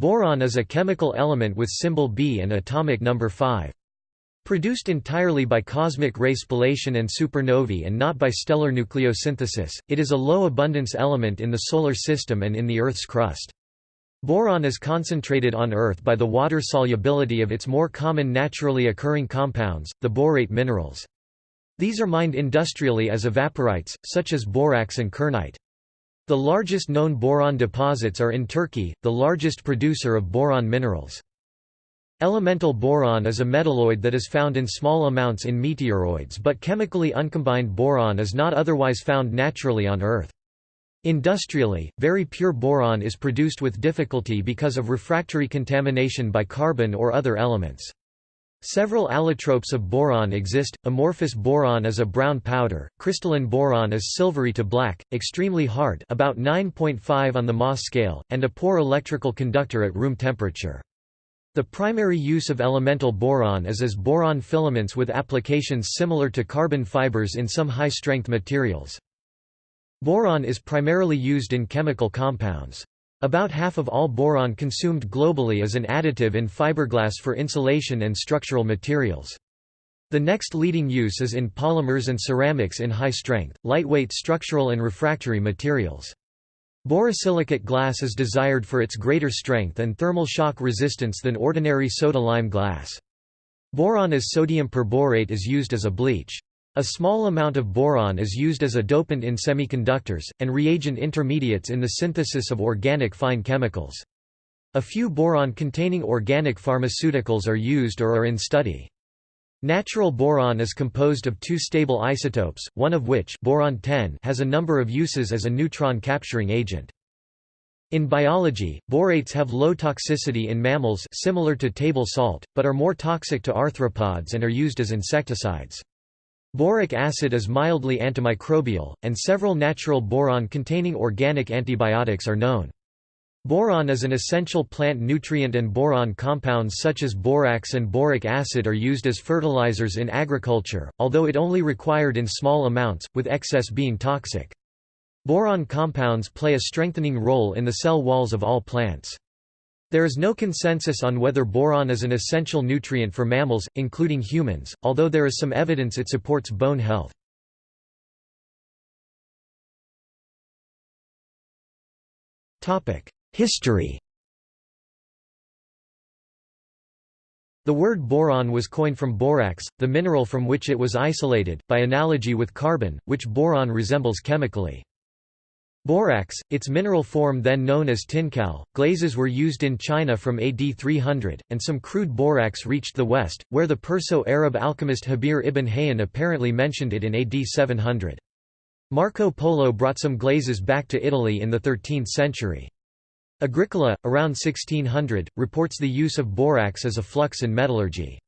Boron is a chemical element with symbol B and atomic number 5. Produced entirely by cosmic ray spallation and supernovae and not by stellar nucleosynthesis, it is a low-abundance element in the Solar System and in the Earth's crust. Boron is concentrated on Earth by the water solubility of its more common naturally occurring compounds, the borate minerals. These are mined industrially as evaporites, such as borax and kernite. The largest known boron deposits are in Turkey, the largest producer of boron minerals. Elemental boron is a metalloid that is found in small amounts in meteoroids but chemically uncombined boron is not otherwise found naturally on Earth. Industrially, very pure boron is produced with difficulty because of refractory contamination by carbon or other elements. Several allotropes of boron exist. Amorphous boron is a brown powder, crystalline boron is silvery to black, extremely hard about 9.5 on the Mohs scale, and a poor electrical conductor at room temperature. The primary use of elemental boron is as boron filaments with applications similar to carbon fibers in some high-strength materials. Boron is primarily used in chemical compounds. About half of all boron consumed globally is an additive in fiberglass for insulation and structural materials. The next leading use is in polymers and ceramics in high strength, lightweight structural and refractory materials. Borosilicate glass is desired for its greater strength and thermal shock resistance than ordinary soda-lime glass. Boron as sodium perborate is used as a bleach. A small amount of boron is used as a dopant in semiconductors, and reagent intermediates in the synthesis of organic fine chemicals. A few boron-containing organic pharmaceuticals are used or are in study. Natural boron is composed of two stable isotopes, one of which boron has a number of uses as a neutron-capturing agent. In biology, borates have low toxicity in mammals similar to table salt, but are more toxic to arthropods and are used as insecticides. Boric acid is mildly antimicrobial, and several natural boron-containing organic antibiotics are known. Boron is an essential plant nutrient and boron compounds such as borax and boric acid are used as fertilizers in agriculture, although it only required in small amounts, with excess being toxic. Boron compounds play a strengthening role in the cell walls of all plants. There is no consensus on whether boron is an essential nutrient for mammals, including humans, although there is some evidence it supports bone health. History The word boron was coined from borax, the mineral from which it was isolated, by analogy with carbon, which boron resembles chemically. Borax, its mineral form then known as tincal, glazes were used in China from AD 300, and some crude borax reached the West, where the Perso-Arab alchemist Jabir ibn Hayyan apparently mentioned it in AD 700. Marco Polo brought some glazes back to Italy in the 13th century. Agricola, around 1600, reports the use of borax as a flux in metallurgy.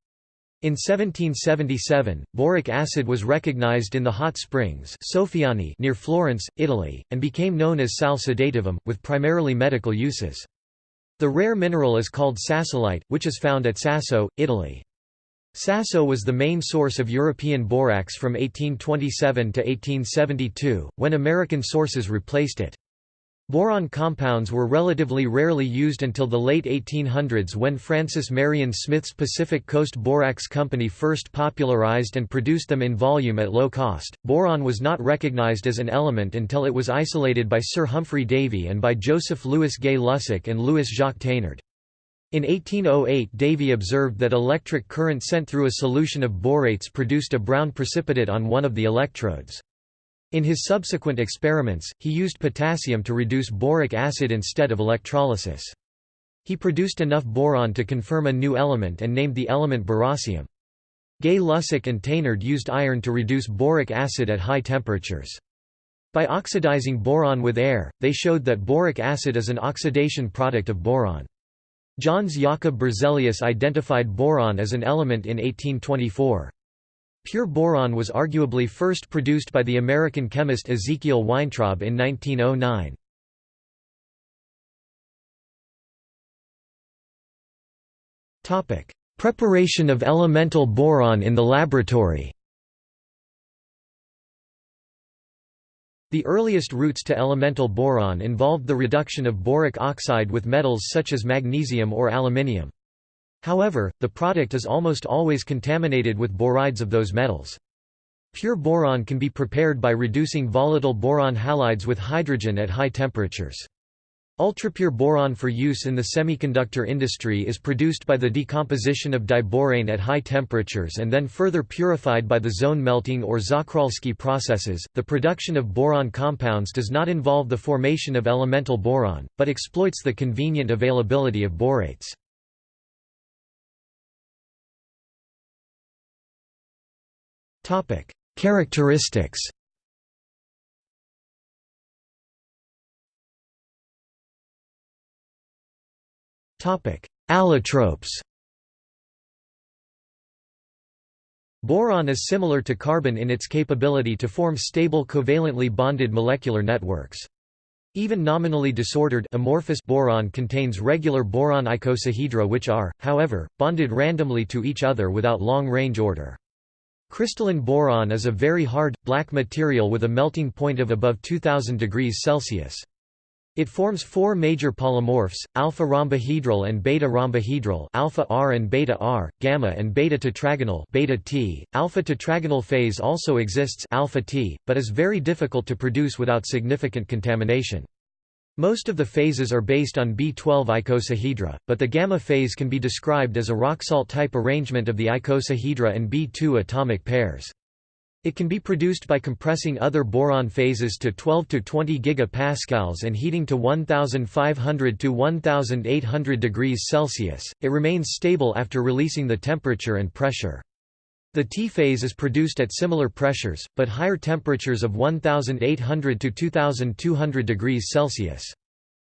In 1777, boric acid was recognized in the hot springs soffioni near Florence, Italy, and became known as sal sedativum, with primarily medical uses. The rare mineral is called sassolite, which is found at Sasso, Italy. Sasso was the main source of European borax from 1827 to 1872, when American sources replaced it. Boron compounds were relatively rarely used until the late 1800s when Francis Marion Smith's Pacific Coast Borax Company first popularized and produced them in volume at low cost. Boron was not recognized as an element until it was isolated by Sir Humphry Davy and by Joseph Louis Gay Lussac and Louis Jacques Thénard. In 1808 Davy observed that electric current sent through a solution of borates produced a brown precipitate on one of the electrodes. In his subsequent experiments, he used potassium to reduce boric acid instead of electrolysis. He produced enough boron to confirm a new element and named the element boracium. Gay Lussac and Thénard used iron to reduce boric acid at high temperatures. By oxidizing boron with air, they showed that boric acid is an oxidation product of boron. Jöns Jakob Berzelius identified boron as an element in 1824. Pure boron was arguably first produced by the American chemist Ezekiel Weintraub in 1909. Preparation of elemental boron in the laboratory The earliest routes to elemental boron involved the reduction of boric oxide with metals such as magnesium or aluminium. However, the product is almost always contaminated with borides of those metals. Pure boron can be prepared by reducing volatile boron halides with hydrogen at high temperatures. Ultrapure boron for use in the semiconductor industry is produced by the decomposition of diborane at high temperatures and then further purified by the zone melting or Czochralski processes. The production of boron compounds does not involve the formation of elemental boron, but exploits the convenient availability of borates. Characteristics Allotropes Boron is similar to carbon in its capability to form stable covalently bonded molecular networks. Even nominally disordered amorphous boron contains regular boron icosahedra which are, however, bonded randomly to each other without long-range order. Crystalline boron is a very hard, black material with a melting point of above 2000 degrees Celsius. It forms four major polymorphs: alpha rhombohedral and beta rhombohedral, alpha R and beta R, gamma and beta tetragonal, beta T. Alpha tetragonal phase also exists, alpha T, but is very difficult to produce without significant contamination. Most of the phases are based on B12 icosahedra, but the gamma phase can be described as a rock-salt type arrangement of the icosahedra and B2 atomic pairs. It can be produced by compressing other boron phases to 12 to 20 gigapascals and heating to 1500 to 1800 degrees Celsius. It remains stable after releasing the temperature and pressure. The T phase is produced at similar pressures, but higher temperatures of 1800 to 2200 degrees Celsius.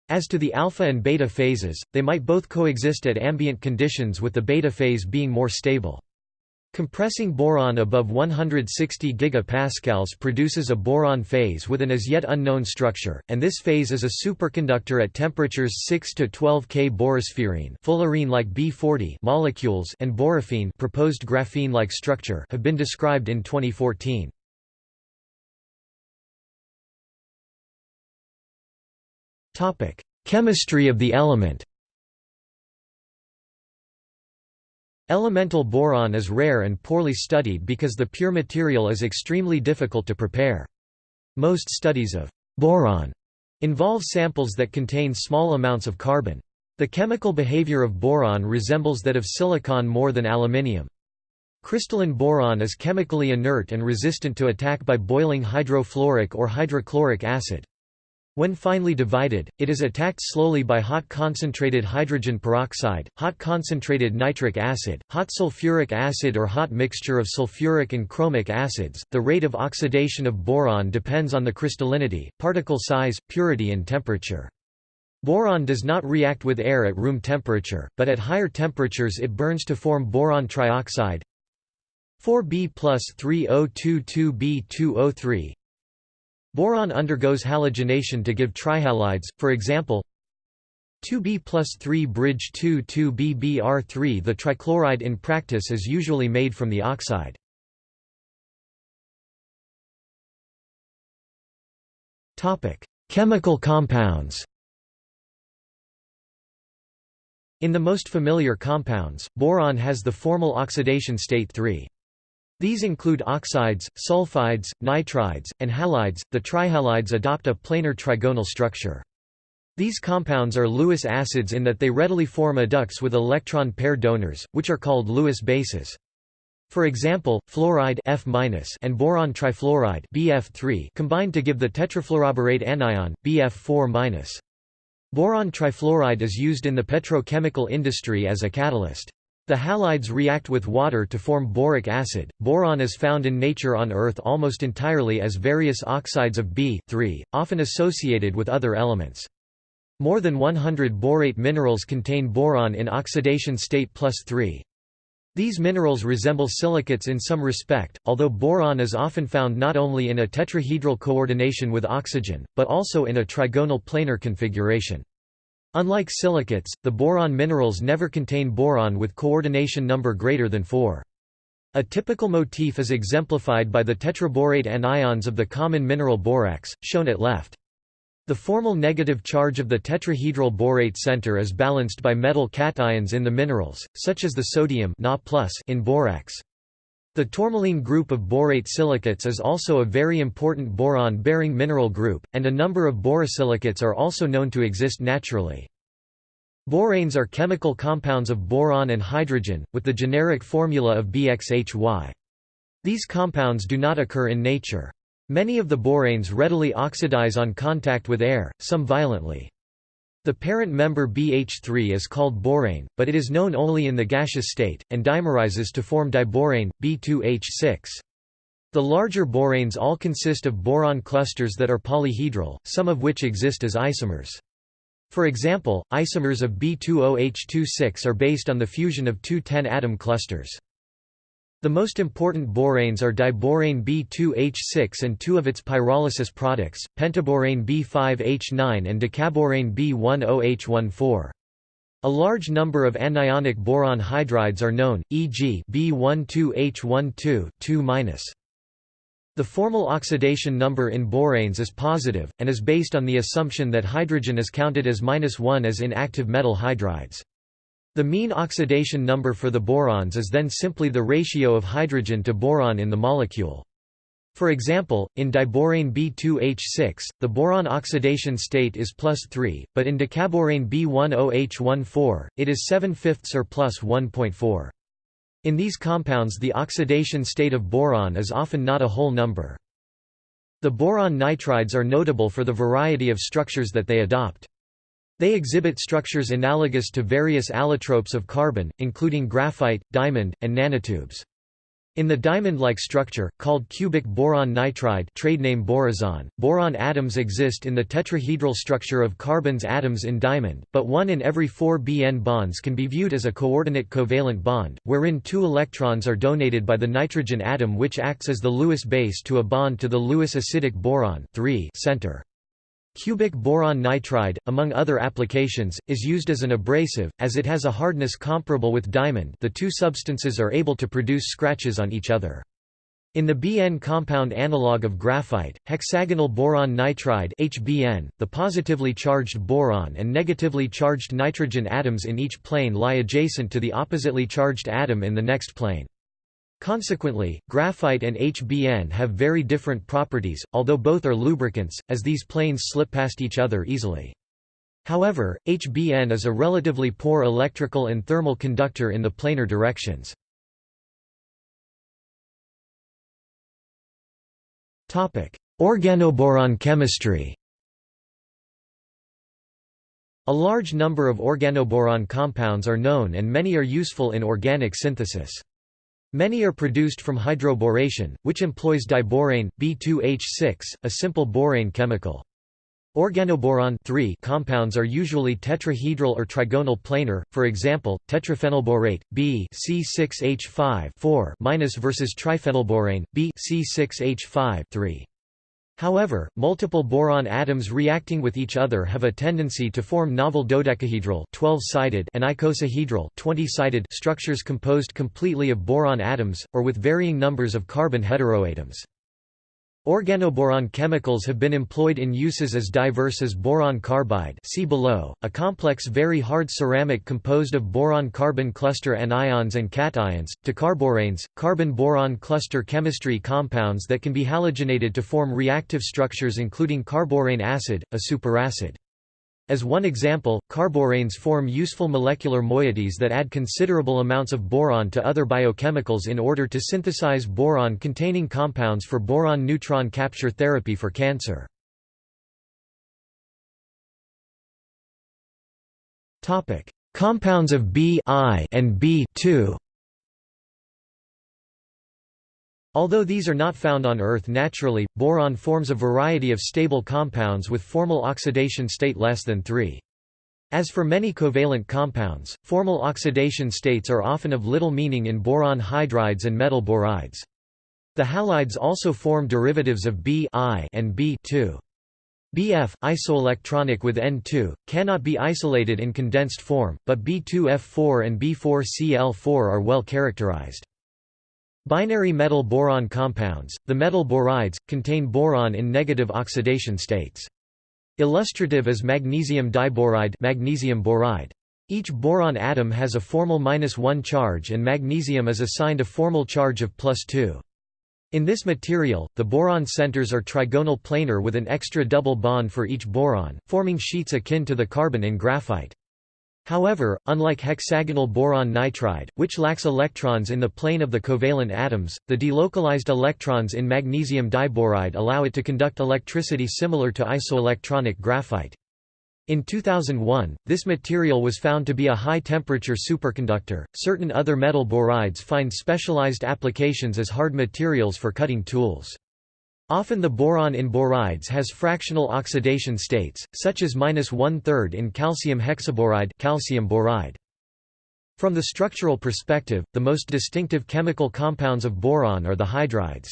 As to the alpha and beta phases, they might both coexist at ambient conditions with the beta phase being more stable. Compressing boron above 160 gigapascals produces a boron phase with an as yet unknown structure, and this phase is a superconductor at temperatures 6 to 12 K. Borospherene fullerene-like B40 molecules and borophene proposed graphene-like structure have been described in 2014. Topic: Chemistry of the element. Elemental boron is rare and poorly studied because the pure material is extremely difficult to prepare. Most studies of boron involve samples that contain small amounts of carbon. The chemical behavior of boron resembles that of silicon more than aluminium. Crystalline boron is chemically inert and resistant to attack by boiling hydrofluoric or hydrochloric acid. When finely divided, it is attacked slowly by hot concentrated hydrogen peroxide, hot concentrated nitric acid, hot sulfuric acid or hot mixture of sulfuric and chromic acids. The rate of oxidation of boron depends on the crystallinity, particle size, purity and temperature. Boron does not react with air at room temperature, but at higher temperatures it burns to form boron trioxide 4B plus 3022B2O3 Boron undergoes halogenation to give trihalides, for example 2B plus 3 bridge 2 2BBr3 The trichloride in practice is usually made from the oxide. Chemical compounds In the most familiar compounds, boron has the formal oxidation state 3. These include oxides, sulfides, nitrides, and halides. The trihalides adopt a planar trigonal structure. These compounds are Lewis acids in that they readily form adducts with electron pair donors, which are called Lewis bases. For example, fluoride F and boron trifluoride BF3 combine to give the tetrafluoroborate anion, BF4 Boron trifluoride is used in the petrochemical industry as a catalyst. The halides react with water to form boric acid. Boron is found in nature on Earth almost entirely as various oxides of B often associated with other elements. More than 100 borate minerals contain boron in oxidation state plus 3. These minerals resemble silicates in some respect, although boron is often found not only in a tetrahedral coordination with oxygen, but also in a trigonal planar configuration. Unlike silicates, the boron minerals never contain boron with coordination number greater than 4. A typical motif is exemplified by the tetraborate anions of the common mineral borax, shown at left. The formal negative charge of the tetrahedral borate center is balanced by metal cations in the minerals, such as the sodium Na in borax. The tourmaline group of borate silicates is also a very important boron-bearing mineral group, and a number of borosilicates are also known to exist naturally. Boranes are chemical compounds of boron and hydrogen, with the generic formula of BXHY. These compounds do not occur in nature. Many of the boranes readily oxidize on contact with air, some violently. The parent member BH3 is called borane, but it is known only in the gaseous state, and dimerizes to form diborane, B2H6. The larger boranes all consist of boron clusters that are polyhedral, some of which exist as isomers. For example, isomers of B20H26 are based on the fusion of two 10-atom clusters. The most important boranes are diborane B2H6 and two of its pyrolysis products, pentaborane B5H9 and decaborane B10H14. A large number of anionic boron hydrides are known, e.g. B12H12 2-. The formal oxidation number in boranes is positive, and is based on the assumption that hydrogen is counted as -1 as in active metal hydrides. The mean oxidation number for the borons is then simply the ratio of hydrogen to boron in the molecule. For example, in diborane B2H6, the boron oxidation state is plus 3, but in decaborane B10H14, it is 7 fifths or plus 1.4. In these compounds the oxidation state of boron is often not a whole number. The boron nitrides are notable for the variety of structures that they adopt. They exhibit structures analogous to various allotropes of carbon, including graphite, diamond, and nanotubes. In the diamond-like structure, called cubic boron nitride trade name borazon, boron atoms exist in the tetrahedral structure of carbon's atoms in diamond, but one in every four Bn bonds can be viewed as a coordinate covalent bond, wherein two electrons are donated by the nitrogen atom which acts as the Lewis base to a bond to the Lewis acidic boron center. Cubic boron nitride, among other applications, is used as an abrasive, as it has a hardness comparable with diamond the two substances are able to produce scratches on each other. In the Bn compound analog of graphite, hexagonal boron nitride HBN, the positively charged boron and negatively charged nitrogen atoms in each plane lie adjacent to the oppositely charged atom in the next plane. Consequently, graphite and HBN have very different properties, although both are lubricants, as these planes slip past each other easily. However, HBN is a relatively poor electrical and thermal conductor in the planar directions. Organoboron chemistry A large number of organoboron compounds are known and many are useful in organic synthesis. Many are produced from hydroboration, which employs diborane, B2H6, a simple borane chemical. Organoboron compounds are usually tetrahedral or trigonal planar, for example, tetraphenylborate, B C6H5 versus triphenylborane, B C6H5 3. However, multiple boron atoms reacting with each other have a tendency to form novel dodecahedral 12-sided and icosahedral 20-sided structures composed completely of boron atoms, or with varying numbers of carbon heteroatoms. Organoboron chemicals have been employed in uses as diverse as boron carbide see below, a complex very hard ceramic composed of boron-carbon cluster anions and cations, to carboranes, carbon-boron cluster chemistry compounds that can be halogenated to form reactive structures including carborane acid, a superacid. As one example, carboranes form useful molecular moieties that add considerable amounts of boron to other biochemicals in order to synthesize boron-containing compounds for boron neutron capture therapy for cancer. Compounds of B I and B Although these are not found on Earth naturally, boron forms a variety of stable compounds with formal oxidation state less than 3. As for many covalent compounds, formal oxidation states are often of little meaning in boron hydrides and metal borides. The halides also form derivatives of B I and B2. BF, isoelectronic with N2, cannot be isolated in condensed form, but B2F4 and B4Cl4 are well characterized. Binary metal boron compounds, the metal borides, contain boron in negative oxidation states. Illustrative is magnesium diboride magnesium boride. Each boron atom has a formal minus 1 charge and magnesium is assigned a formal charge of plus 2. In this material, the boron centers are trigonal planar with an extra double bond for each boron, forming sheets akin to the carbon in graphite. However, unlike hexagonal boron nitride, which lacks electrons in the plane of the covalent atoms, the delocalized electrons in magnesium diboride allow it to conduct electricity similar to isoelectronic graphite. In 2001, this material was found to be a high-temperature superconductor. Certain other metal borides find specialized applications as hard materials for cutting tools. Often the boron in borides has fractional oxidation states, such as minus one-third in calcium hexaboride calcium boride. From the structural perspective, the most distinctive chemical compounds of boron are the hydrides.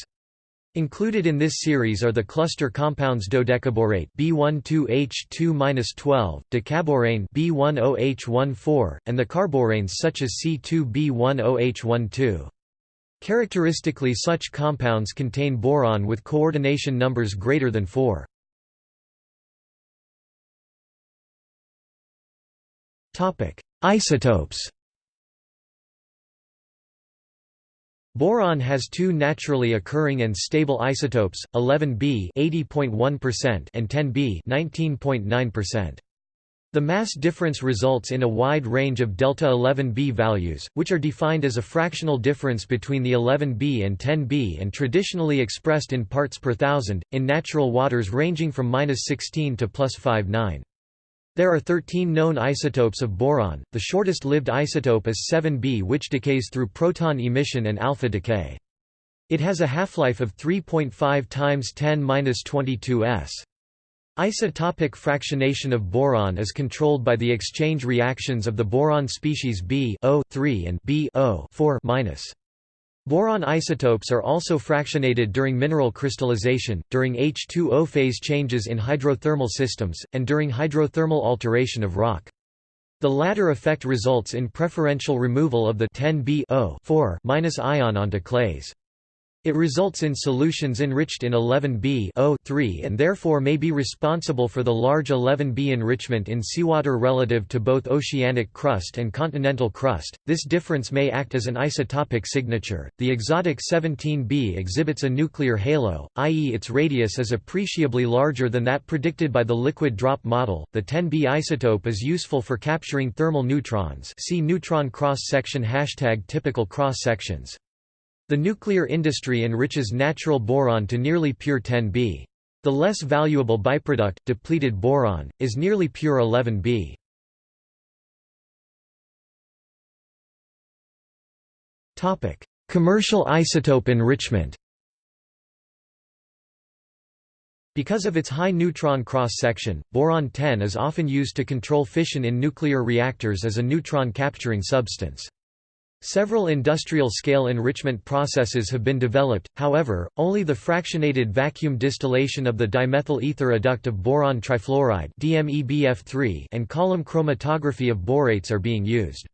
Included in this series are the cluster compounds dodecaborate B12H2-12, decaborane B10H14, and the carboranes such as C2B10H12. Characteristically such compounds contain boron with coordination numbers greater than 4. Isotopes Boron has two naturally occurring and stable isotopes, 11B (80.1%) and 10B 19.9%. The mass difference results in a wide range of delta 11b values, which are defined as a fractional difference between the 11b and 10b and traditionally expressed in parts per thousand, in natural waters ranging from 16 to plus 59. There are 13 known isotopes of boron, the shortest-lived isotope is 7b which decays through proton emission and alpha decay. It has a half-life of 3.5 times 10 s. Isotopic fractionation of boron is controlled by the exchange reactions of the boron species B and B Boron isotopes are also fractionated during mineral crystallization, during H2O phase changes in hydrothermal systems, and during hydrothermal alteration of rock. The latter effect results in preferential removal of the 10B ion onto clays. It results in solutions enriched in 11B and therefore may be responsible for the large 11B enrichment in seawater relative to both oceanic crust and continental crust. This difference may act as an isotopic signature. The exotic 17B exhibits a nuclear halo, i.e., its radius is appreciably larger than that predicted by the liquid drop model. The 10B isotope is useful for capturing thermal neutrons. See neutron cross section hashtag typical cross sections. The nuclear industry enriches natural boron to nearly pure 10B. The less valuable byproduct, depleted boron, is nearly pure 11B. Commercial isotope enrichment Because of its high neutron cross-section, boron-10 is often used to control fission in nuclear reactors as a neutron capturing substance. Several industrial-scale enrichment processes have been developed, however, only the fractionated vacuum distillation of the dimethyl ether adduct of boron trifluoride and column chromatography of borates are being used.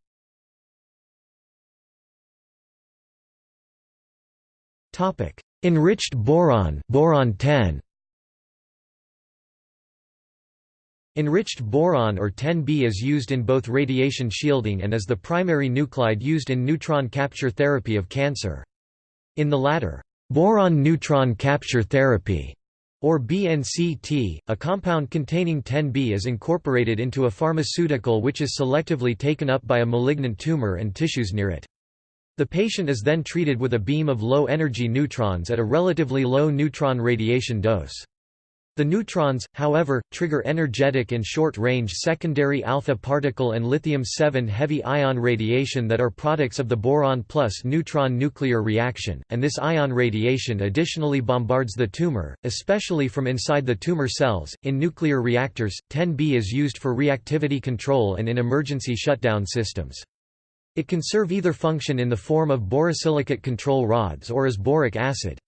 Enriched boron boron 10 Enriched boron or 10B is used in both radiation shielding and as the primary nuclide used in neutron capture therapy of cancer. In the latter, boron neutron capture therapy or BNCT, a compound containing 10B is incorporated into a pharmaceutical which is selectively taken up by a malignant tumor and tissues near it. The patient is then treated with a beam of low-energy neutrons at a relatively low neutron radiation dose. The neutrons, however, trigger energetic and short-range secondary alpha particle and lithium-7 heavy ion radiation that are products of the boron plus neutron nuclear reaction, and this ion radiation additionally bombards the tumor, especially from inside the tumor cells. In nuclear reactors, 10B is used for reactivity control and in emergency shutdown systems. It can serve either function in the form of borosilicate control rods or as boric acid.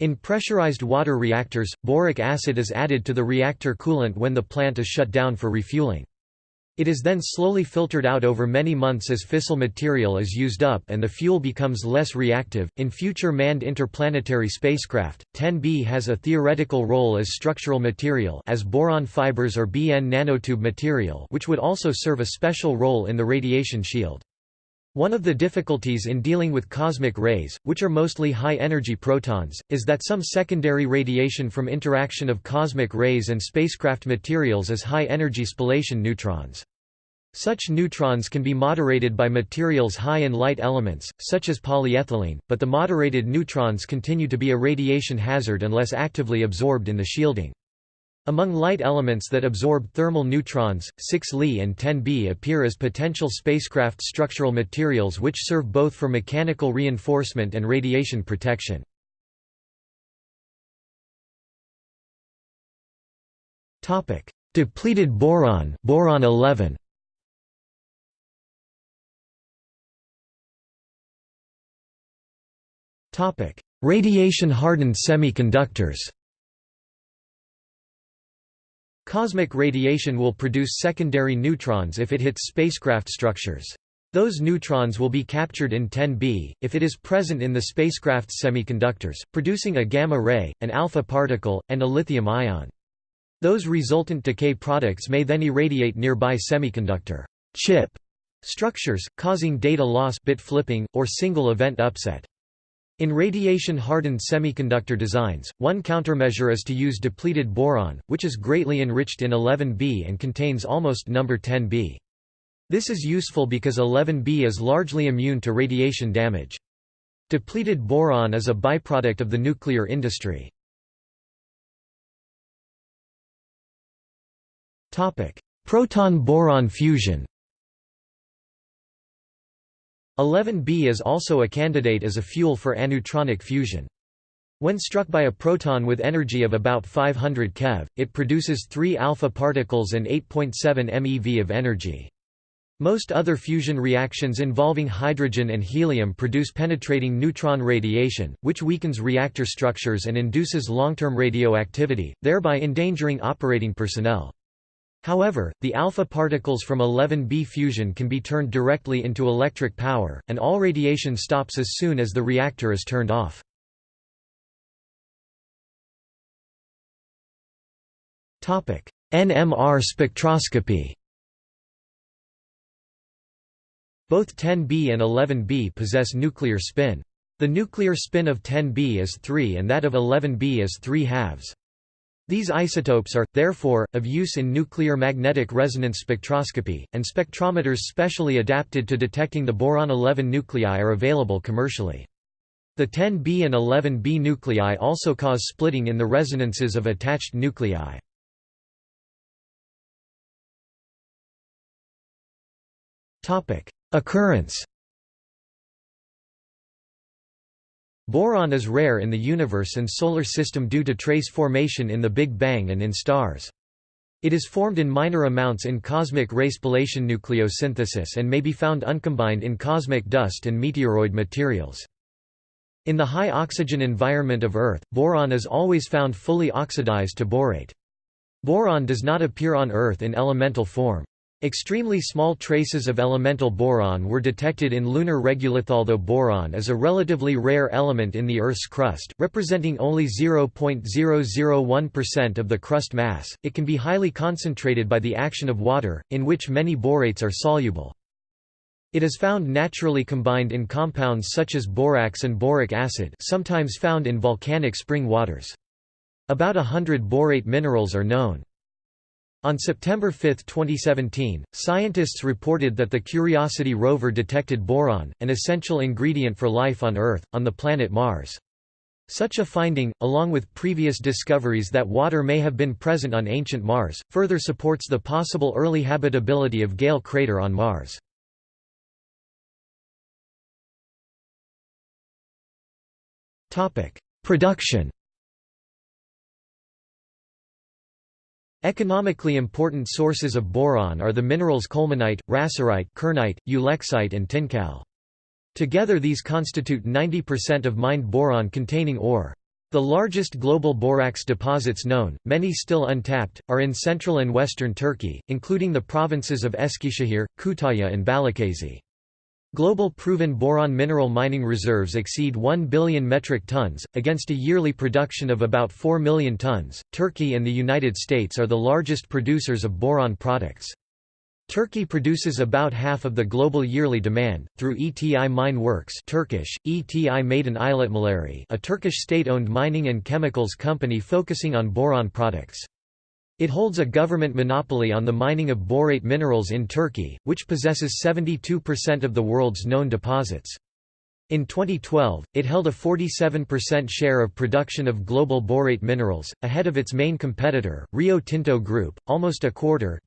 In pressurized water reactors, boric acid is added to the reactor coolant when the plant is shut down for refueling. It is then slowly filtered out over many months as fissile material is used up and the fuel becomes less reactive. In future manned interplanetary spacecraft, 10B has a theoretical role as structural material as boron fibers or BN nanotube material, which would also serve a special role in the radiation shield. One of the difficulties in dealing with cosmic rays, which are mostly high-energy protons, is that some secondary radiation from interaction of cosmic rays and spacecraft materials is high-energy spallation neutrons. Such neutrons can be moderated by materials high in light elements, such as polyethylene, but the moderated neutrons continue to be a radiation hazard unless actively absorbed in the shielding. Among light elements that absorb thermal neutrons, 6 Li and 10 B appear as potential spacecraft structural materials which serve both for mechanical reinforcement and radiation protection. Depleted boron, boron 11. Radiation-hardened semiconductors Cosmic radiation will produce secondary neutrons if it hits spacecraft structures. Those neutrons will be captured in 10B, if it is present in the spacecraft's semiconductors, producing a gamma ray, an alpha particle, and a lithium ion. Those resultant decay products may then irradiate nearby semiconductor chip structures, causing data loss bit flipping, or single event upset. In radiation-hardened semiconductor designs, one countermeasure is to use depleted boron, which is greatly enriched in 11B and contains almost number 10B. This is useful because 11B is largely immune to radiation damage. Depleted boron is a byproduct of the nuclear industry. Proton-boron fusion 11B is also a candidate as a fuel for aneutronic fusion. When struck by a proton with energy of about 500 keV, it produces 3 alpha particles and 8.7 MeV of energy. Most other fusion reactions involving hydrogen and helium produce penetrating neutron radiation, which weakens reactor structures and induces long-term radioactivity, thereby endangering operating personnel. However, the alpha particles from 11B fusion can be turned directly into electric power, and all radiation stops as soon as the reactor is turned off. NMR spectroscopy Both 10B and 11B possess nuclear spin. The nuclear spin of 10B is 3 and that of 11B is 3 halves. These isotopes are, therefore, of use in nuclear magnetic resonance spectroscopy, and spectrometers specially adapted to detecting the boron-11 nuclei are available commercially. The 10B and 11B nuclei also cause splitting in the resonances of attached nuclei. Occurrence Boron is rare in the universe and solar system due to trace formation in the Big Bang and in stars. It is formed in minor amounts in cosmic ray spallation nucleosynthesis and may be found uncombined in cosmic dust and meteoroid materials. In the high oxygen environment of Earth, boron is always found fully oxidized to borate. Boron does not appear on Earth in elemental form. Extremely small traces of elemental boron were detected in lunar regolith. Although boron is a relatively rare element in the Earth's crust, representing only 0.001% of the crust mass, it can be highly concentrated by the action of water, in which many borates are soluble. It is found naturally combined in compounds such as borax and boric acid sometimes found in volcanic spring waters. About a hundred borate minerals are known. On September 5, 2017, scientists reported that the Curiosity rover detected boron, an essential ingredient for life on Earth, on the planet Mars. Such a finding, along with previous discoveries that water may have been present on ancient Mars, further supports the possible early habitability of Gale crater on Mars. Production Economically important sources of boron are the minerals colemanite, rasorite, kernite, ulexite and tincal. Together these constitute 90% of mined boron-containing ore. The largest global borax deposits known, many still untapped, are in central and western Turkey, including the provinces of Eskişehir, Kütahya and Balıkesir. Global proven boron mineral mining reserves exceed 1 billion metric tons, against a yearly production of about 4 million tons. Turkey and the United States are the largest producers of boron products. Turkey produces about half of the global yearly demand, through ETI Mine Works Turkish, ETI Maden İşletmeleri a Turkish state-owned mining and chemicals company focusing on boron products. It holds a government monopoly on the mining of borate minerals in Turkey, which possesses 72% of the world's known deposits. In 2012, it held a 47% share of production of global borate minerals, ahead of its main competitor, Rio Tinto Group. Almost a quarter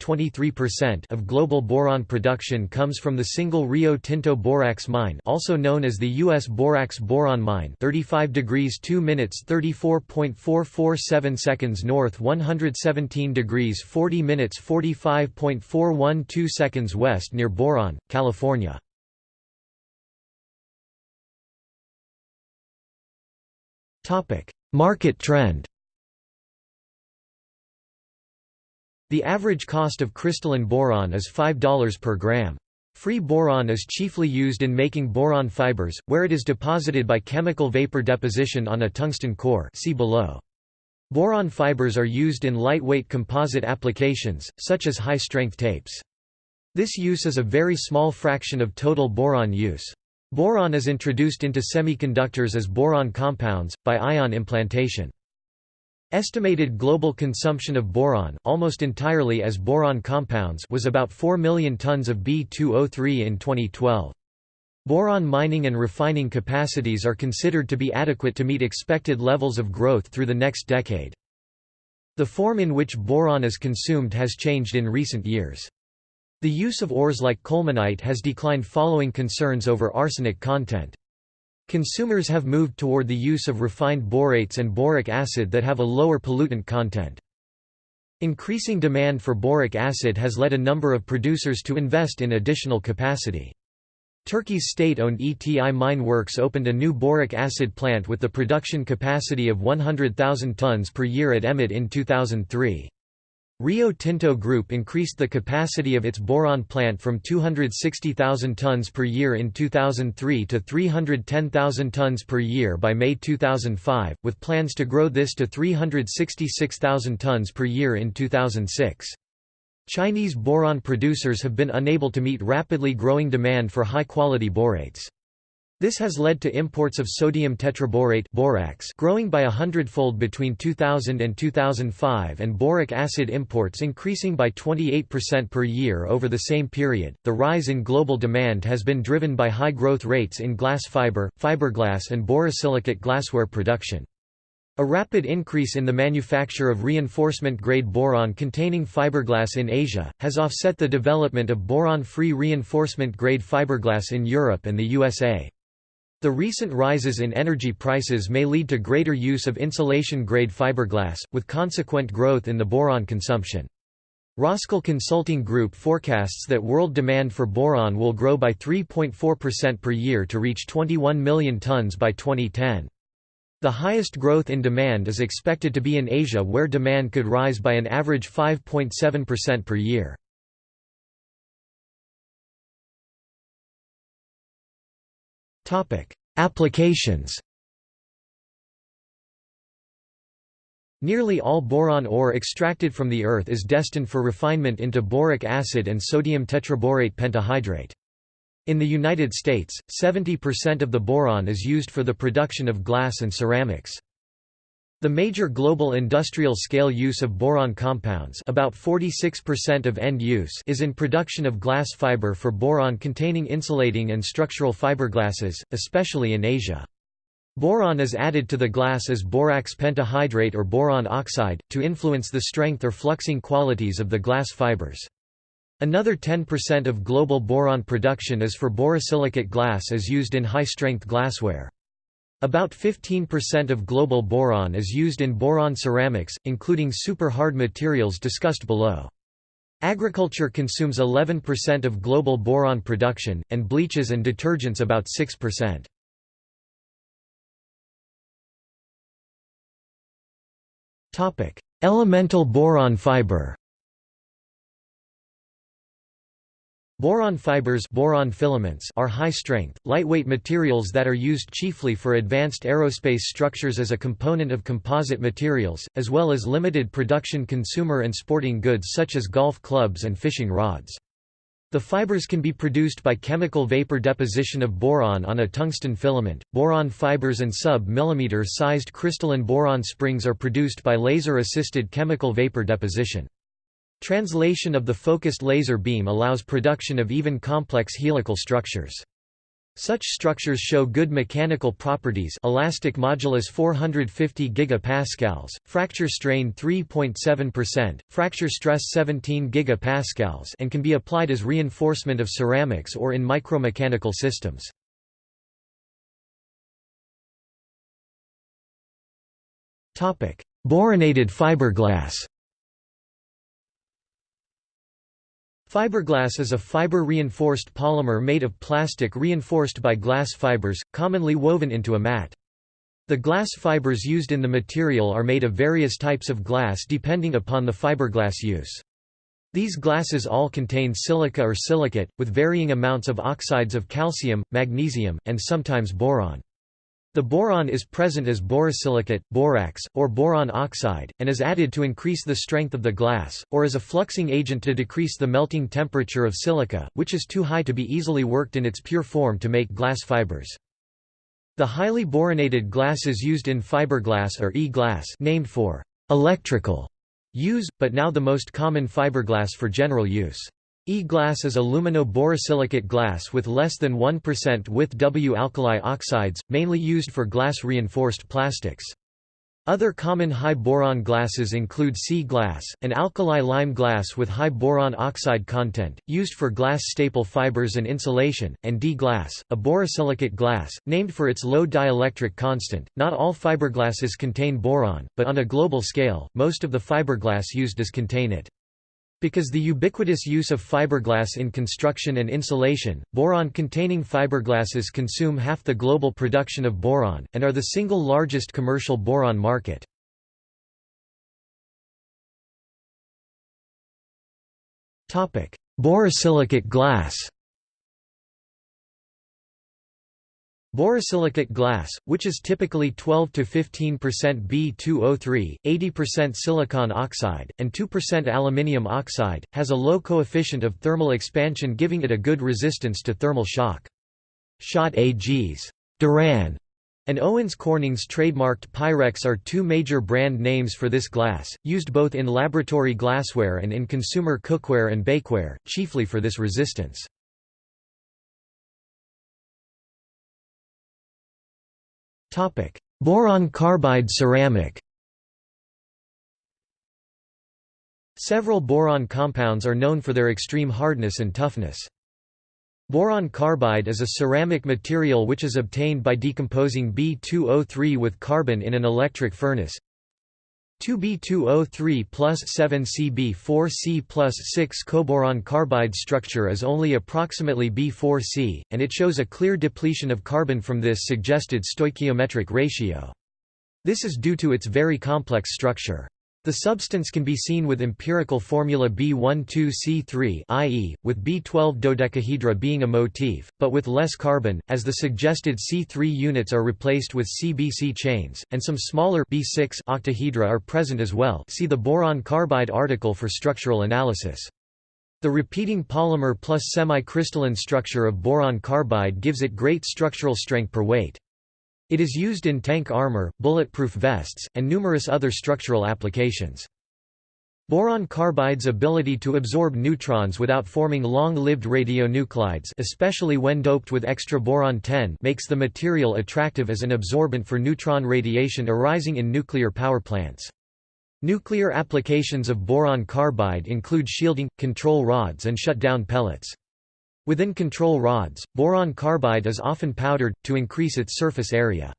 of global boron production comes from the single Rio Tinto borax mine, also known as the U.S. Borax Boron Mine, 35 degrees 2 minutes 34.447 seconds north, 117 degrees 40 minutes 45.412 seconds west near Boron, California. Market trend The average cost of crystalline boron is $5 per gram. Free boron is chiefly used in making boron fibers, where it is deposited by chemical vapor deposition on a tungsten core see below. Boron fibers are used in lightweight composite applications, such as high-strength tapes. This use is a very small fraction of total boron use. Boron is introduced into semiconductors as boron compounds, by ion implantation. Estimated global consumption of boron almost entirely as boron compounds was about 4 million tons of B2O3 in 2012. Boron mining and refining capacities are considered to be adequate to meet expected levels of growth through the next decade. The form in which boron is consumed has changed in recent years. The use of ores like colemanite has declined following concerns over arsenic content. Consumers have moved toward the use of refined borates and boric acid that have a lower pollutant content. Increasing demand for boric acid has led a number of producers to invest in additional capacity. Turkey's state-owned ETI Mine Works opened a new boric acid plant with the production capacity of 100,000 tons per year at Emet in 2003. Rio Tinto Group increased the capacity of its boron plant from 260,000 tons per year in 2003 to 310,000 tons per year by May 2005, with plans to grow this to 366,000 tons per year in 2006. Chinese boron producers have been unable to meet rapidly growing demand for high-quality borates. This has led to imports of sodium tetraborate borax growing by a hundredfold between 2000 and 2005 and boric acid imports increasing by 28% per year over the same period. The rise in global demand has been driven by high growth rates in glass fiber, fiberglass and borosilicate glassware production. A rapid increase in the manufacture of reinforcement-grade boron-containing fiberglass in Asia, has offset the development of boron-free reinforcement-grade fiberglass in Europe and the USA. The recent rises in energy prices may lead to greater use of insulation-grade fiberglass, with consequent growth in the boron consumption. Roskill Consulting Group forecasts that world demand for boron will grow by 3.4% per year to reach 21 million tons by 2010. The highest growth in demand is expected to be in Asia where demand could rise by an average 5.7% per year. Applications Nearly all boron ore extracted from the earth is destined for refinement into boric acid and sodium tetraborate pentahydrate. In the United States, 70% of the boron is used for the production of glass and ceramics. The major global industrial-scale use of boron compounds about 46% of end use is in production of glass fiber for boron-containing insulating and structural fiberglasses, especially in Asia. Boron is added to the glass as borax pentahydrate or boron oxide, to influence the strength or fluxing qualities of the glass fibers. Another 10% of global boron production is for borosilicate glass as used in high-strength glassware. About 15% of global boron is used in boron ceramics, including super-hard materials discussed below. Agriculture consumes 11% of global boron production, and bleaches and detergents about 6%. Elemental boron fiber Boron fibers boron filaments are high-strength, lightweight materials that are used chiefly for advanced aerospace structures as a component of composite materials, as well as limited production consumer and sporting goods such as golf clubs and fishing rods. The fibers can be produced by chemical vapor deposition of boron on a tungsten filament. Boron fibers and sub-millimeter sized crystalline boron springs are produced by laser-assisted chemical vapor deposition. Translation of the focused laser beam allows production of even complex helical structures. Such structures show good mechanical properties elastic modulus 450 GPa, fracture strain 3.7%, fracture stress 17 GPa and can be applied as reinforcement of ceramics or in micromechanical systems. Boronated fiberglass Fiberglass is a fiber-reinforced polymer made of plastic reinforced by glass fibers, commonly woven into a mat. The glass fibers used in the material are made of various types of glass depending upon the fiberglass use. These glasses all contain silica or silicate, with varying amounts of oxides of calcium, magnesium, and sometimes boron. The boron is present as borosilicate, borax, or boron oxide, and is added to increase the strength of the glass, or as a fluxing agent to decrease the melting temperature of silica, which is too high to be easily worked in its pure form to make glass fibers. The highly boronated glasses used in fiberglass are E-glass named for electrical use, but now the most common fiberglass for general use. E-glass is alumino-borosilicate glass with less than 1% with W-alkali oxides, mainly used for glass-reinforced plastics. Other common high boron glasses include C-glass, an alkali lime glass with high boron oxide content, used for glass staple fibers and insulation, and D-glass, a borosilicate glass, named for its low dielectric constant. Not all fiberglasses contain boron, but on a global scale, most of the fiberglass used does contain it. Because the ubiquitous use of fiberglass in construction and insulation, boron-containing fiberglasses consume half the global production of boron, and are the single largest commercial boron market. Borosilicate glass Borosilicate glass, which is typically 12–15% B2O3, 80% silicon oxide, and 2% aluminium oxide, has a low coefficient of thermal expansion giving it a good resistance to thermal shock. Schott AG's Duran and Owens Corning's trademarked Pyrex are two major brand names for this glass, used both in laboratory glassware and in consumer cookware and bakeware, chiefly for this resistance. Topic: Boron carbide ceramic. Several boron compounds are known for their extreme hardness and toughness. Boron carbide is a ceramic material which is obtained by decomposing B2O3 with carbon in an electric furnace. 2B2O3 plus 7Cb4C plus 6 coboron carbide structure is only approximately B4C, and it shows a clear depletion of carbon from this suggested stoichiometric ratio. This is due to its very complex structure. The substance can be seen with empirical formula B12C3 i.e., with B12 dodecahedra being a motif, but with less carbon, as the suggested C3 units are replaced with CBC chains, and some smaller B6 octahedra are present as well see the boron carbide article for structural analysis. The repeating polymer plus semi-crystalline structure of boron carbide gives it great structural strength per weight. It is used in tank armor, bulletproof vests, and numerous other structural applications. Boron carbide's ability to absorb neutrons without forming long-lived radionuclides especially when doped with extra boron-10 makes the material attractive as an absorbent for neutron radiation arising in nuclear power plants. Nuclear applications of boron carbide include shielding, control rods and shut-down pellets. Within control rods, boron carbide is often powdered, to increase its surface area.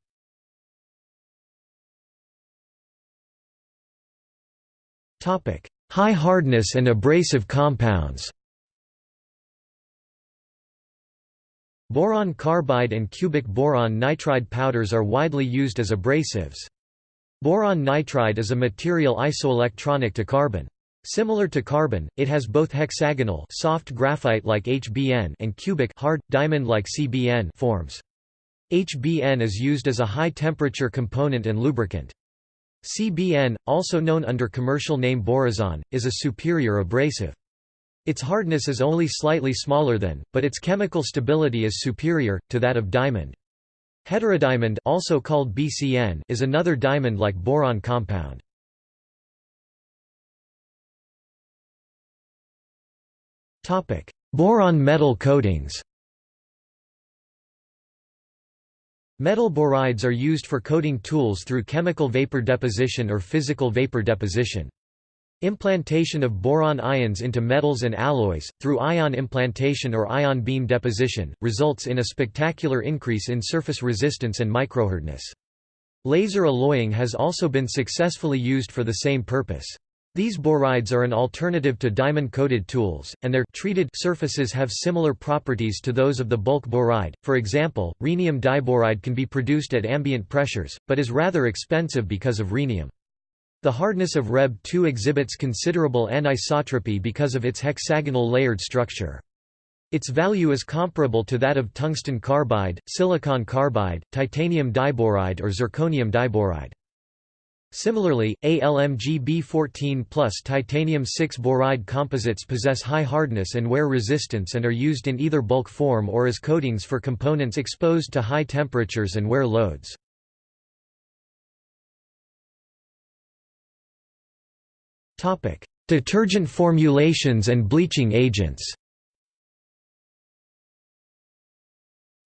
High hardness and abrasive compounds Boron carbide and cubic boron nitride powders are widely used as abrasives. Boron nitride is a material isoelectronic to carbon. Similar to carbon, it has both hexagonal soft graphite like HBN and cubic hard, diamond like CBN forms. HBN is used as a high-temperature component and lubricant. CBN, also known under commercial name borazon, is a superior abrasive. Its hardness is only slightly smaller than, but its chemical stability is superior, to that of diamond. Heterodiamond also called BCN is another diamond-like boron compound. Boron metal coatings Metal borides are used for coating tools through chemical vapor deposition or physical vapor deposition. Implantation of boron ions into metals and alloys, through ion implantation or ion beam deposition, results in a spectacular increase in surface resistance and microhardness. Laser alloying has also been successfully used for the same purpose. These borides are an alternative to diamond-coated tools, and their treated surfaces have similar properties to those of the bulk boride. For example, rhenium diboride can be produced at ambient pressures, but is rather expensive because of rhenium. The hardness of ReB2 exhibits considerable anisotropy because of its hexagonal layered structure. Its value is comparable to that of tungsten carbide, silicon carbide, titanium diboride or zirconium diboride. Similarly, ALMG B14 plus titanium 6 boride composites possess high hardness and wear resistance and are used in either bulk form or as coatings for components exposed to high temperatures and wear loads. Detergent formulations and bleaching agents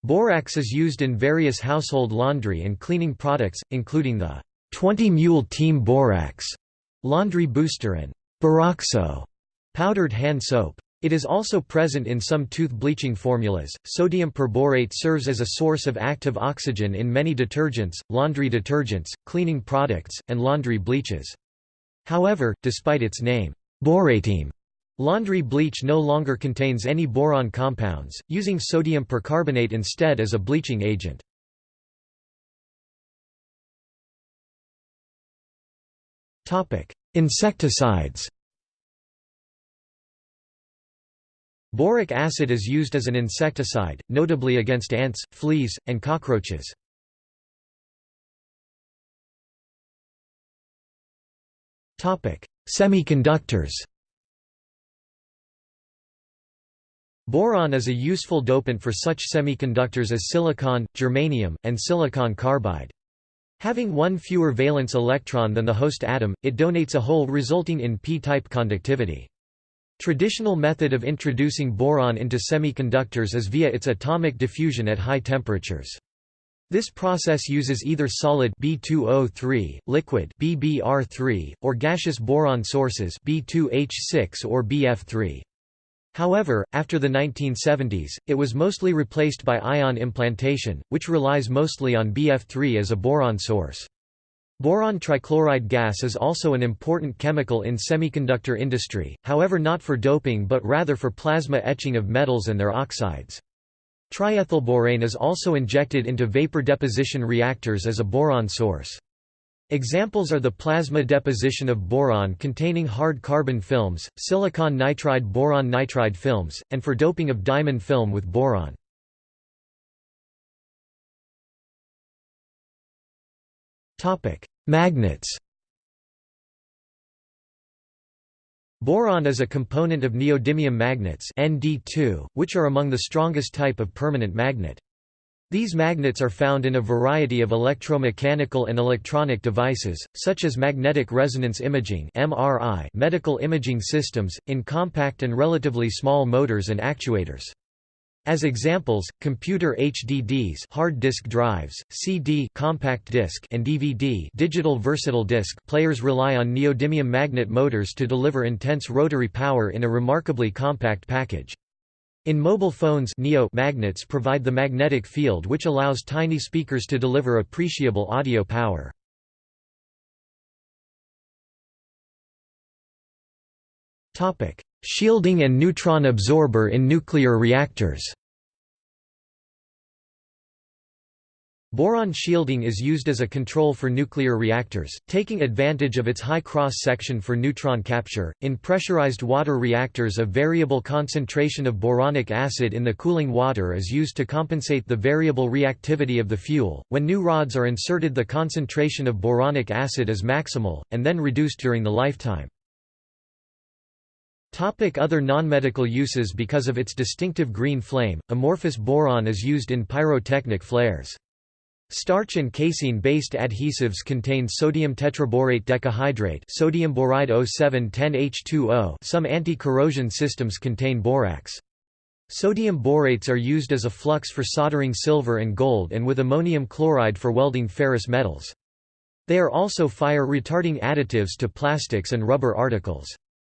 Borax is used in various household laundry and cleaning products, including the 20 Mule Team Borax, Laundry Booster and Boraxo powdered hand soap. It is also present in some tooth bleaching formulas. Sodium perborate serves as a source of active oxygen in many detergents, laundry detergents, cleaning products, and laundry bleaches. However, despite its name, Borateem, laundry bleach no longer contains any boron compounds, using sodium percarbonate instead as a bleaching agent. Insecticides Boric acid is used as an insecticide, notably against ants, fleas, and cockroaches. Topic: Semiconductors Boron is a useful dopant for such semiconductors as silicon, germanium, and silicon carbide. Having one fewer valence electron than the host atom, it donates a hole resulting in p-type conductivity. Traditional method of introducing boron into semiconductors is via its atomic diffusion at high temperatures. This process uses either solid B2O3, liquid BBr3, or gaseous boron sources B2H6 or BF3. However, after the 1970s, it was mostly replaced by ion implantation, which relies mostly on BF3 as a boron source. Boron trichloride gas is also an important chemical in semiconductor industry, however not for doping but rather for plasma etching of metals and their oxides. Triethylborane is also injected into vapor deposition reactors as a boron source. Examples are the plasma deposition of boron containing hard carbon films, silicon nitride boron nitride films, and for doping of diamond film with boron. Magnets Boron is a component of neodymium magnets ND2, which are among the strongest type of permanent magnet. These magnets are found in a variety of electromechanical and electronic devices, such as magnetic resonance imaging (MRI), medical imaging systems, in compact and relatively small motors and actuators. As examples, computer HDDs hard disk drives, CD compact disc and DVD digital versatile disc players rely on neodymium magnet motors to deliver intense rotary power in a remarkably compact package. In mobile phones neo magnets provide the magnetic field which allows tiny speakers to deliver appreciable audio power. Shielding and neutron absorber in nuclear reactors Boron shielding is used as a control for nuclear reactors, taking advantage of its high cross-section for neutron capture. In pressurized water reactors a variable concentration of boronic acid in the cooling water is used to compensate the variable reactivity of the fuel. When new rods are inserted the concentration of boronic acid is maximal, and then reduced during the lifetime. Topic other non-medical uses Because of its distinctive green flame, amorphous boron is used in pyrotechnic flares. Starch and casein-based adhesives contain sodium tetraborate decahydrate sodium boride 0710H2O some anti-corrosion systems contain borax. Sodium borates are used as a flux for soldering silver and gold and with ammonium chloride for welding ferrous metals. They are also fire-retarding additives to plastics and rubber articles.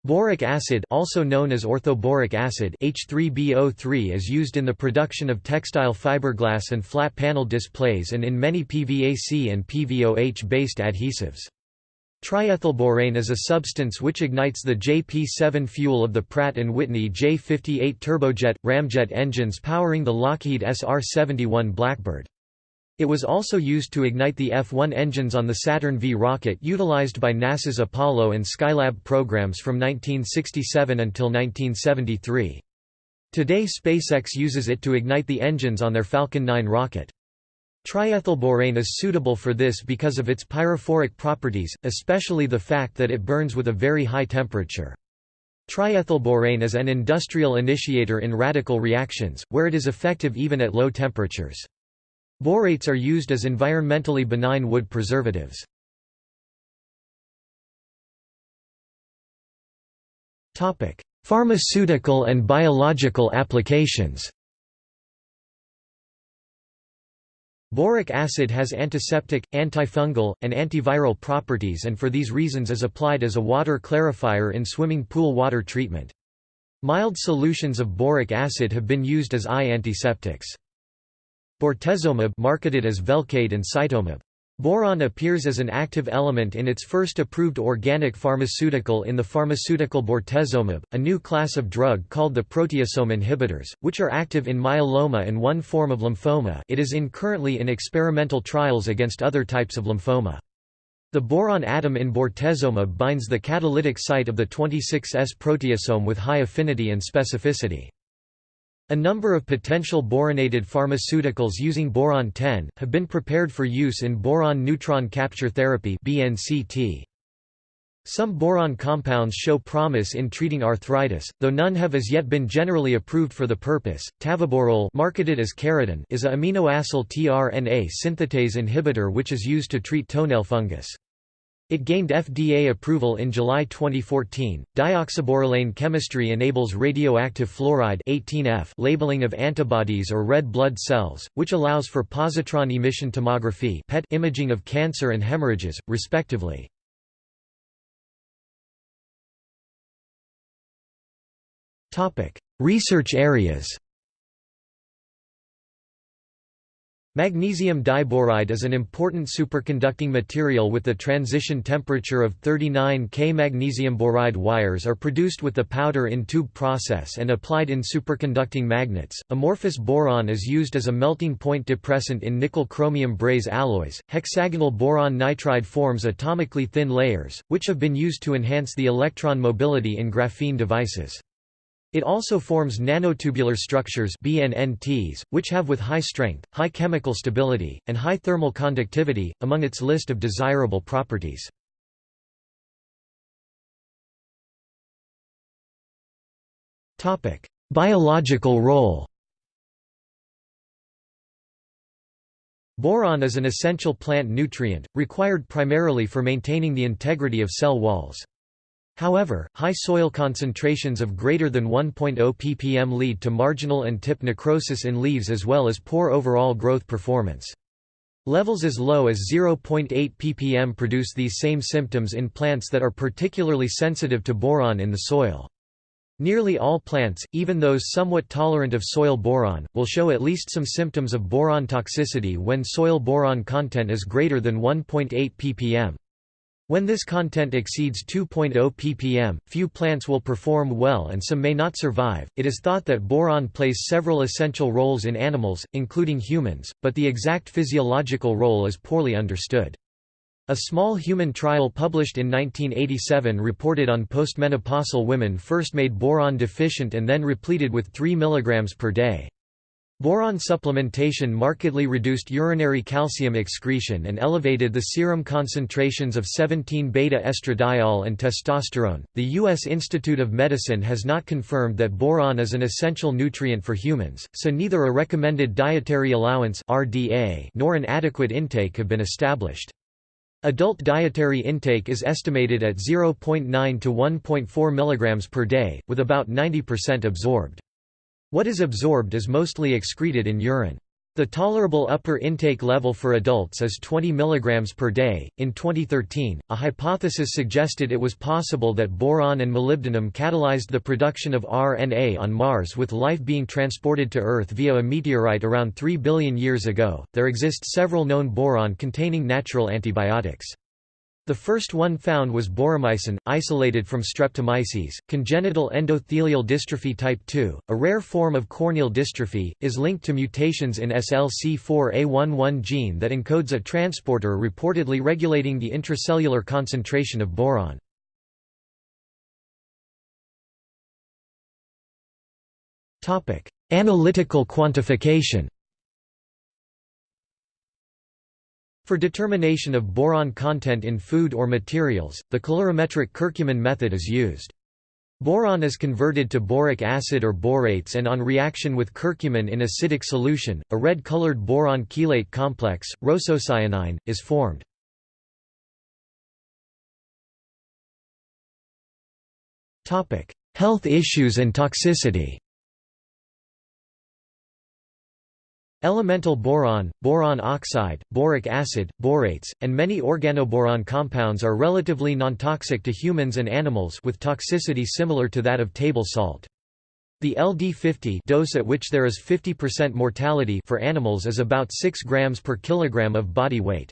Boric acid also known as orthoboric acid H3BO3 is used in the production of textile fiberglass and flat panel displays and in many PVAC and PVOH-based adhesives. Triethylborane is a substance which ignites the JP7 fuel of the Pratt & Whitney J58 turbojet, ramjet engines powering the Lockheed SR-71 Blackbird. It was also used to ignite the F-1 engines on the Saturn V rocket utilized by NASA's Apollo and Skylab programs from 1967 until 1973. Today SpaceX uses it to ignite the engines on their Falcon 9 rocket. Triethylborane is suitable for this because of its pyrophoric properties, especially the fact that it burns with a very high temperature. Triethylborane is an industrial initiator in radical reactions, where it is effective even at low temperatures. Borates are used as environmentally benign wood preservatives. Pharmaceutical and biological applications Boric acid has antiseptic, antifungal, and antiviral properties and for these reasons is applied as a water clarifier in swimming pool water treatment. Mild solutions of boric acid have been used as eye antiseptics. Bortezomib marketed as Velcade and Cytomib. Boron appears as an active element in its first approved organic pharmaceutical in the pharmaceutical bortezomib, a new class of drug called the proteasome inhibitors, which are active in myeloma and one form of lymphoma it is in currently in experimental trials against other types of lymphoma. The boron atom in bortezomib binds the catalytic site of the 26S proteasome with high affinity and specificity. A number of potential boronated pharmaceuticals using boron-10, have been prepared for use in boron neutron capture therapy Some boron compounds show promise in treating arthritis, though none have as yet been generally approved for the purpose. Tavaborole marketed as Kerydin is a aminoacyl tRNA synthetase inhibitor which is used to treat toenail fungus. It gained FDA approval in July 2014. Dioxaborolane chemistry enables radioactive fluoride 18F labeling of antibodies or red blood cells, which allows for positron emission tomography PET imaging of cancer and hemorrhages, respectively. Topic: Research areas. Magnesium diboride is an important superconducting material with the transition temperature of 39 K. Magnesium boride wires are produced with the powder-in-tube process and applied in superconducting magnets. Amorphous boron is used as a melting point depressant in nickel-chromium brazed alloys. Hexagonal boron nitride forms atomically thin layers, which have been used to enhance the electron mobility in graphene devices. It also forms nanotubular structures BNNTs, which have with high strength, high chemical stability, and high thermal conductivity, among its list of desirable properties. Biological role Boron is an essential plant nutrient, required primarily for maintaining the integrity of cell walls. However, high soil concentrations of greater than 1.0 ppm lead to marginal and tip necrosis in leaves as well as poor overall growth performance. Levels as low as 0.8 ppm produce these same symptoms in plants that are particularly sensitive to boron in the soil. Nearly all plants, even those somewhat tolerant of soil boron, will show at least some symptoms of boron toxicity when soil boron content is greater than 1.8 ppm. When this content exceeds 2.0 ppm, few plants will perform well and some may not survive. It is thought that boron plays several essential roles in animals, including humans, but the exact physiological role is poorly understood. A small human trial published in 1987 reported on postmenopausal women first made boron deficient and then repleted with 3 mg per day. Boron supplementation markedly reduced urinary calcium excretion and elevated the serum concentrations of 17-beta estradiol and testosterone. The U.S. Institute of Medicine has not confirmed that boron is an essential nutrient for humans, so neither a recommended dietary allowance (RDA) nor an adequate intake have been established. Adult dietary intake is estimated at 0.9 to 1.4 mg per day, with about 90% absorbed. What is absorbed is mostly excreted in urine. The tolerable upper intake level for adults is 20 mg per day. In 2013, a hypothesis suggested it was possible that boron and molybdenum catalyzed the production of RNA on Mars with life being transported to Earth via a meteorite around 3 billion years ago. There exist several known boron containing natural antibiotics. The first one found was boromycin, isolated from streptomyces. Congenital endothelial dystrophy type 2, a rare form of corneal dystrophy, is linked to mutations in SLC4A11 gene that encodes a transporter reportedly regulating the intracellular concentration of boron. Analytical quantification For determination of boron content in food or materials, the colorimetric Curcumin method is used. Boron is converted to boric acid or borates and on reaction with curcumin in acidic solution, a red-colored boron chelate complex, rosocyanine, is formed. Health issues and toxicity Elemental boron, boron oxide, boric acid, borates, and many organoboron compounds are relatively non-toxic to humans and animals with toxicity similar to that of table salt. The LD50 dose at which there is 50% mortality for animals is about 6 grams per kilogram of body weight.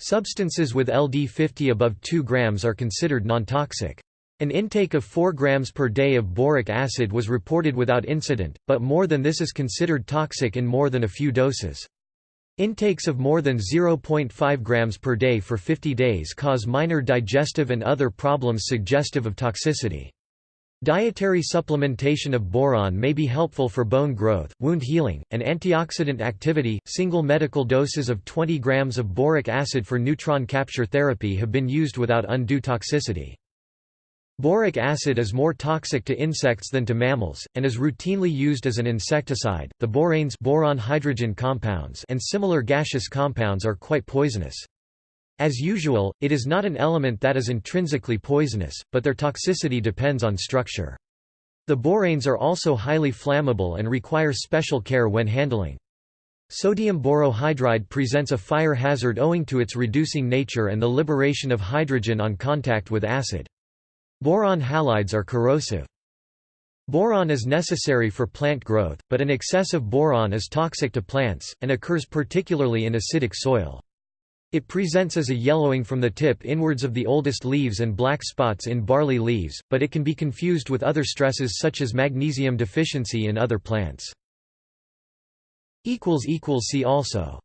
Substances with LD50 above 2 grams are considered nontoxic. An intake of 4 grams per day of boric acid was reported without incident, but more than this is considered toxic in more than a few doses. Intakes of more than 0.5 grams per day for 50 days cause minor digestive and other problems suggestive of toxicity. Dietary supplementation of boron may be helpful for bone growth, wound healing, and antioxidant activity. Single medical doses of 20 grams of boric acid for neutron capture therapy have been used without undue toxicity. Boric acid is more toxic to insects than to mammals, and is routinely used as an insecticide. The boranes boron hydrogen compounds and similar gaseous compounds are quite poisonous. As usual, it is not an element that is intrinsically poisonous, but their toxicity depends on structure. The boranes are also highly flammable and require special care when handling. Sodium borohydride presents a fire hazard owing to its reducing nature and the liberation of hydrogen on contact with acid. Boron halides are corrosive. Boron is necessary for plant growth, but an excessive boron is toxic to plants, and occurs particularly in acidic soil. It presents as a yellowing from the tip inwards of the oldest leaves and black spots in barley leaves, but it can be confused with other stresses such as magnesium deficiency in other plants. See also